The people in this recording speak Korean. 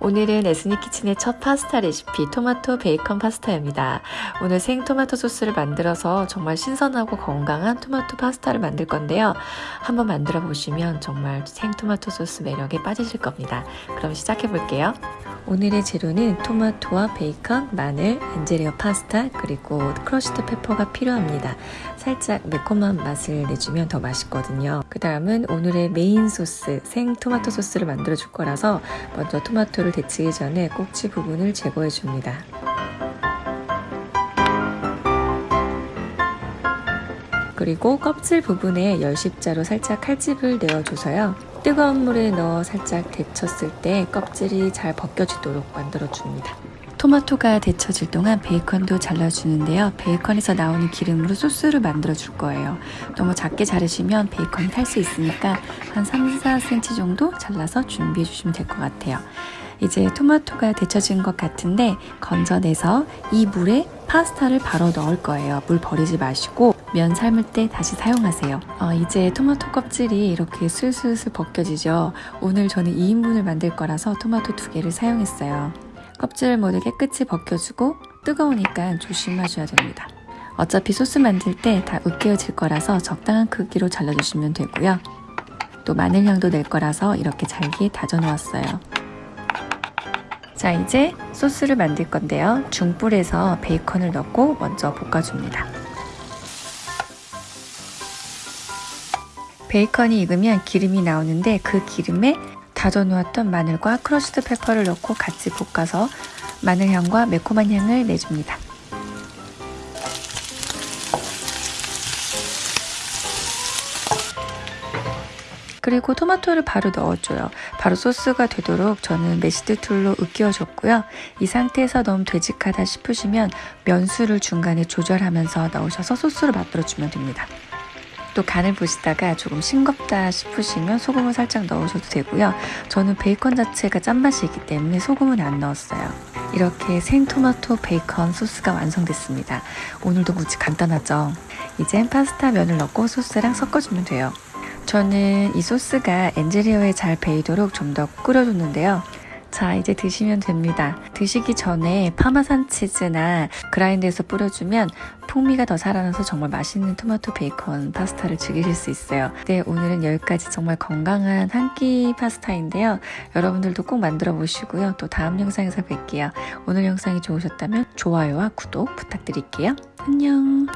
오늘은 에스니 키친의 첫 파스타 레시피 토마토 베이컨 파스타입니다. 오늘 생 토마토 소스를 만들어서 정말 신선하고 건강한 토마토 파스타를 만들 건데요. 한번 만들어 보시면 정말 생 토마토 소스 매력에 빠지실 겁니다. 그럼 시작해 볼게요. 오늘의 재료는 토마토와 베이컨, 마늘, angel hair 파스타, 그리고 crushed pepper가 필요합니다. 살짝 매콤한 맛을 내주면 더 맛있거든요. 그 다음은 오늘의 메인 소스, 생 토마토 소스를 만들어 줄 거라서 먼저 토마토 를 데치기 전에 꼭지 부분을 제거해 줍니다. 그리고 껍질 부분에 열십자로 살짝 칼집을 내어줘서요. 뜨거운 물에 넣어 살짝 데쳤을 때 껍질이 잘 벗겨지도록 만들어줍니다. 토마토가 데쳐질 동안 베이컨도 잘라주는데요. 베이컨에서 나오는 기름으로 소스를 만들어 줄 거예요. 너무 작게 자르시면 베이컨이 탈 수 있으니까 한 3, 4cm 정도 잘라서 준비해 주시면 될 것 같아요. 이제 토마토가 데쳐진 것 같은데 건져내서 이 물에 파스타를 바로 넣을 거예요. 물 버리지 마시고 면 삶을 때 다시 사용하세요. 어, 이제 토마토 껍질이 이렇게 슬슬슬 벗겨지죠. 오늘 저는 2인분을 만들 거라서 토마토 두 개를 사용했어요. 껍질을 모두 깨끗이 벗겨주고 뜨거우니까 조심하셔야 됩니다. 어차피 소스 만들 때 다 으깨어질 거라서 적당한 크기로 잘라주시면 되고요. 또 마늘 향도 낼 거라서 이렇게 잘게 다져 놓았어요. 자 이제 소스를 만들 건데요. 중불에서 베이컨을 넣고 먼저 볶아줍니다. 베이컨이 익으면 기름이 나오는데 그 기름에 다져 놓았던 마늘과 crushed pepper를 넣고 같이 볶아서 마늘 향과 매콤한 향을 내줍니다. 그리고 토마토를 바로 넣어줘요. 바로 소스가 되도록 저는 mashed tool로 으깨어줬고요. 이 상태에서 너무 되직하다 싶으시면 면수를 중간에 조절하면서 넣으셔서 소스를 만들어주면 됩니다. 또 간을 보시다가 조금 싱겁다 싶으시면 소금을 살짝 넣으셔도 되고요. 저는 베이컨 자체가 짠맛이 있기 때문에 소금은 안 넣었어요. 이렇게 생토마토 베이컨 소스가 완성됐습니다. 오늘도 무지 간단하죠? 이젠 파스타 면을 넣고 소스랑 섞어주면 돼요. 저는 이 소스가 엔젤리어에 잘 배이도록 좀 더 끓여줬는데요. 자 이제 드시면 됩니다. 드시기 전에 파마산 치즈나 그라인드에서 뿌려주면 풍미가 더 살아나서 정말 맛있는 토마토 베이컨 파스타를 즐기실 수 있어요. 네 오늘은 여기까지 정말 건강한 한 끼 파스타인데요. 여러분들도 꼭 만들어 보시고요. 또 다음 영상에서 뵐게요. 오늘 영상이 좋으셨다면 좋아요와 구독 부탁드릴게요. 안녕